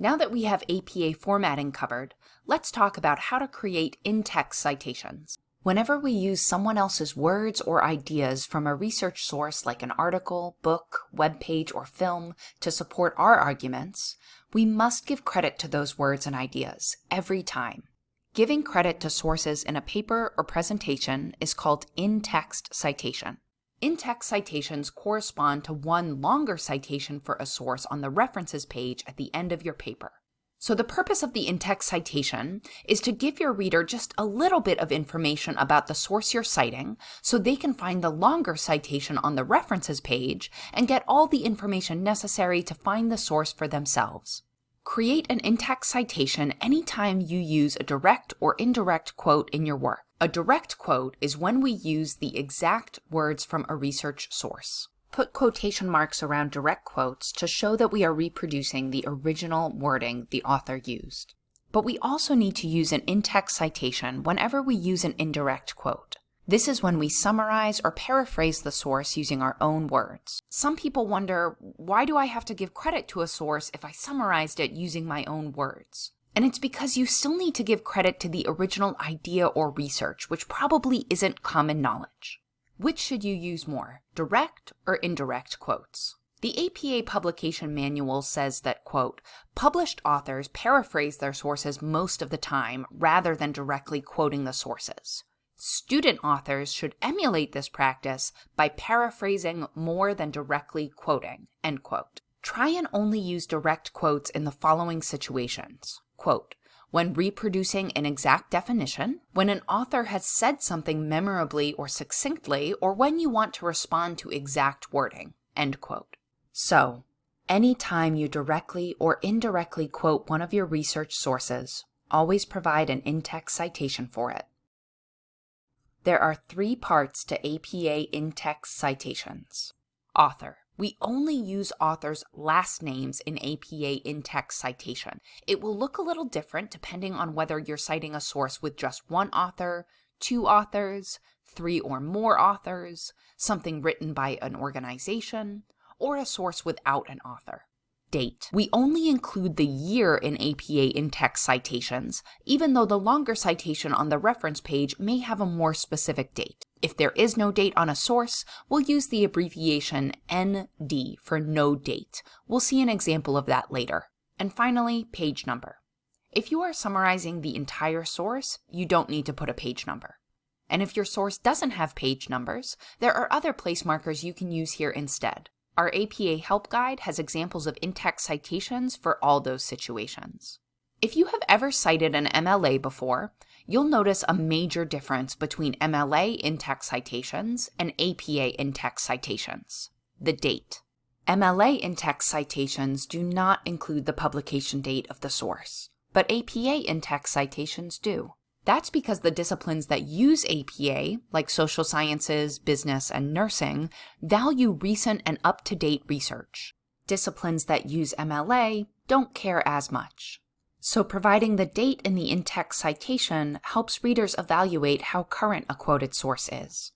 Now that we have APA formatting covered, let's talk about how to create in-text citations. Whenever we use someone else's words or ideas from a research source like an article, book, web page, or film to support our arguments, we must give credit to those words and ideas every time. Giving credit to sources in a paper or presentation is called in-text citation. In-text citations correspond to one longer citation for a source on the references page at the end of your paper. So the purpose of the in-text citation is to give your reader just a little bit of information about the source you're citing so they can find the longer citation on the references page and get all the information necessary to find the source for themselves. Create an in-text citation anytime you use a direct or indirect quote in your work. A direct quote is when we use the exact words from a research source. Put quotation marks around direct quotes to show that we are reproducing the original wording the author used. But we also need to use an in-text citation whenever we use an indirect quote. This is when we summarize or paraphrase the source using our own words. Some people wonder, why do I have to give credit to a source if I summarized it using my own words? And it's because you still need to give credit to the original idea or research, which probably isn't common knowledge. Which should you use more, direct or indirect quotes? The APA publication manual says that, quote, published authors paraphrase their sources most of the time rather than directly quoting the sources. Student authors should emulate this practice by paraphrasing more than directly quoting, end quote. Try and only use direct quotes in the following situations. Quote, when reproducing an exact definition, when an author has said something memorably or succinctly, or when you want to respond to exact wording, end quote. So, anytime you directly or indirectly quote one of your research sources, always provide an in-text citation for it. There are three parts to APA in-text citations. Author, we only use authors' last names in APA in-text citation. It will look a little different depending on whether you're citing a source with just one author, two authors, three or more authors, something written by an organization, or a source without an author. Date. We only include the year in APA in-text citations, even though the longer citation on the reference page may have a more specific date. If there is no date on a source, we'll use the abbreviation ND for no date. We'll see an example of that later. And finally, page number. If you are summarizing the entire source, you don't need to put a page number. And if your source doesn't have page numbers, there are other place markers you can use here instead. Our APA Help Guide has examples of in-text citations for all those situations. If you have ever cited an MLA before, you'll notice a major difference between MLA in-text citations and APA in-text citations. The date. MLA in-text citations do not include the publication date of the source, but APA in-text citations do. That's because the disciplines that use APA, like social sciences, business, and nursing, value recent and up-to-date research. Disciplines that use MLA don't care as much. So providing the date in the in-text citation helps readers evaluate how current a quoted source is.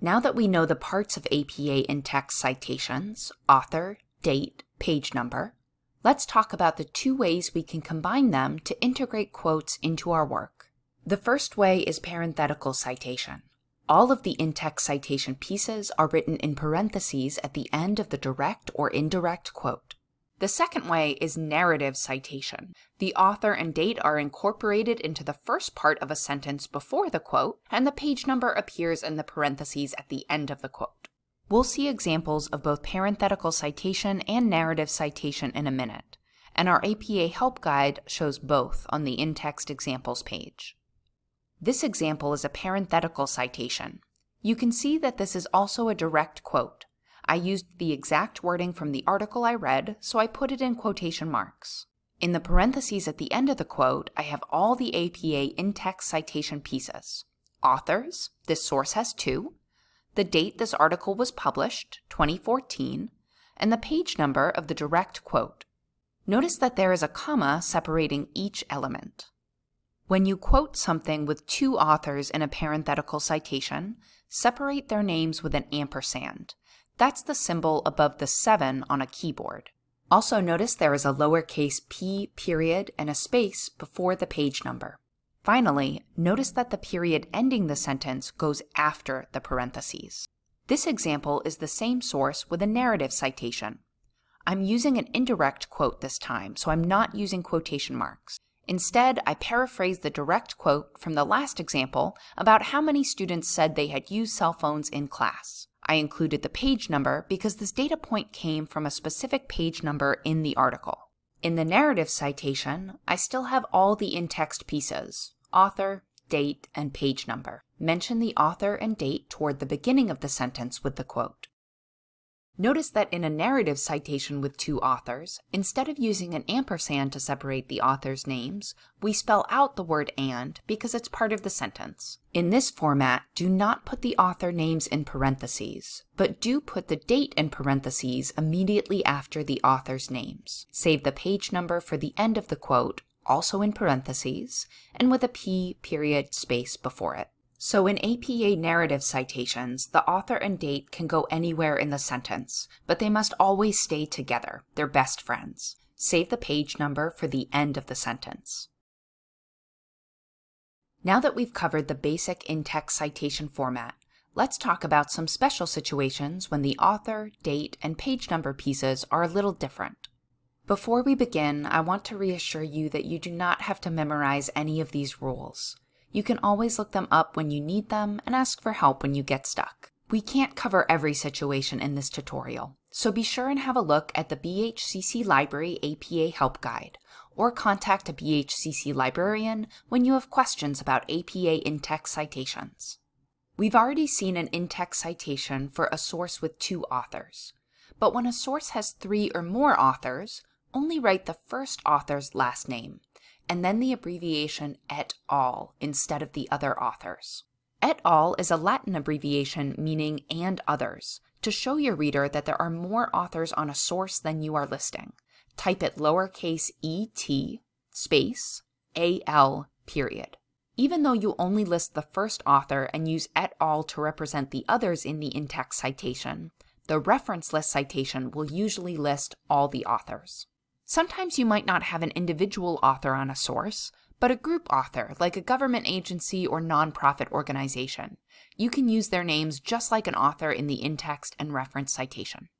Now that we know the parts of APA in-text citations, author, date, page number, let's talk about the two ways we can combine them to integrate quotes into our work. The first way is parenthetical citation. All of the in-text citation pieces are written in parentheses at the end of the direct or indirect quote. The second way is narrative citation. The author and date are incorporated into the first part of a sentence before the quote, and the page number appears in the parentheses at the end of the quote. We'll see examples of both parenthetical citation and narrative citation in a minute, and our APA Help Guide shows both on the in-text examples page. This example is a parenthetical citation. You can see that this is also a direct quote. I used the exact wording from the article I read, so I put it in quotation marks. In the parentheses at the end of the quote, I have all the APA in-text citation pieces. Authors, this source has two, the date this article was published, 2014, and the page number of the direct quote. Notice that there is a comma separating each element. When you quote something with two authors in a parenthetical citation, separate their names with an ampersand. That's the symbol above the 7 on a keyboard. Also notice there is a lowercase p period and a space before the page number. Finally, notice that the period ending the sentence goes after the parentheses. This example is the same source with a narrative citation. I'm using an indirect quote this time, so I'm not using quotation marks. Instead, I paraphrase the direct quote from the last example about how many students said they had used cell phones in class. I included the page number because this data point came from a specific page number in the article. In the narrative citation, I still have all the in-text pieces, author, date, and page number. Mention the author and date toward the beginning of the sentence with the quote. Notice that in a narrative citation with two authors, instead of using an ampersand to separate the authors' names, we spell out the word and because it's part of the sentence. In this format, do not put the author names in parentheses, but do put the date in parentheses immediately after the author's names. Save the page number for the end of the quote, also in parentheses, and with a p period space before it. So in APA narrative citations, the author and date can go anywhere in the sentence, but they must always stay together. They're best friends. Save the page number for the end of the sentence. Now that we've covered the basic in-text citation format, let's talk about some special situations when the author, date, and page number pieces are a little different. Before we begin, I want to reassure you that you do not have to memorize any of these rules. You can always look them up when you need them and ask for help when you get stuck. We can't cover every situation in this tutorial, so be sure and have a look at the BHCC Library APA Help Guide, or contact a BHCC librarian when you have questions about APA in-text citations. We've already seen an in-text citation for a source with two authors, but when a source has three or more authors, only write the first author's last name, and then the abbreviation et al. instead of the other authors. Et al. is a Latin abbreviation meaning and others, to show your reader that there are more authors on a source than you are listing. Type it lowercase et space al period. Even though you only list the first author and use et al. to represent the others in the in-text citation, the reference list citation will usually list all the authors. Sometimes you might not have an individual author on a source, but a group author, like a government agency or nonprofit organization. You can use their names just like an author in the in-text and reference citation.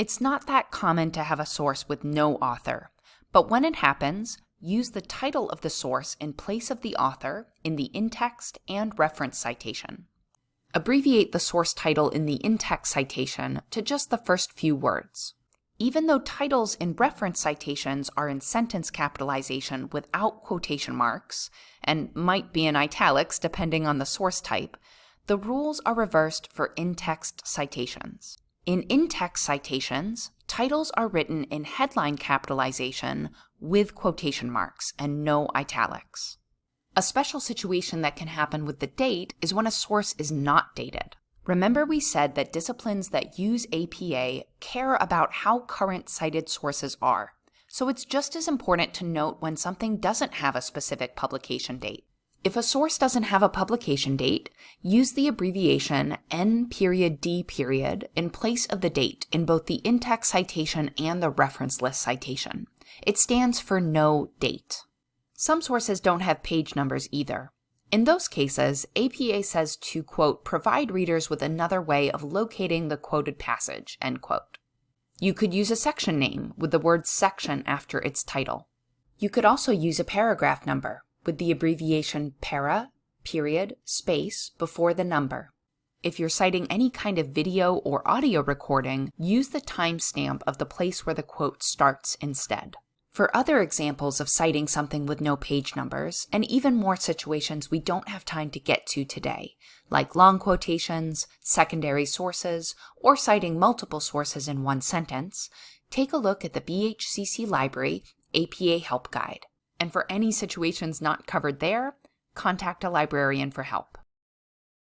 It's not that common to have a source with no author, but when it happens, use the title of the source in place of the author in the in-text and reference citation. Abbreviate the source title in the in-text citation to just the first few words. Even though titles in reference citations are in sentence capitalization without quotation marks, and might be in italics depending on the source type, the rules are reversed for in-text citations. In in-text citations, titles are written in headline capitalization with quotation marks and no italics. A special situation that can happen with the date is when a source is not dated. Remember we said that disciplines that use APA care about how current cited sources are, so it's just as important to note when something doesn't have a specific publication date. If a source doesn't have a publication date, use the abbreviation N period D period in place of the date in both the in-text citation and the reference list citation. It stands for no date. Some sources don't have page numbers either. In those cases, APA says to, quote, provide readers with another way of locating the quoted passage, end quote. You could use a section name with the word section after its title. You could also use a paragraph number with the abbreviation para, period, space before the number. If you're citing any kind of video or audio recording, use the timestamp of the place where the quote starts instead. For other examples of citing something with no page numbers, and even more situations we don't have time to get to today, like long quotations, secondary sources, or citing multiple sources in one sentence, take a look at the BHCC Library APA Help Guide. And for any situations not covered there, contact a librarian for help.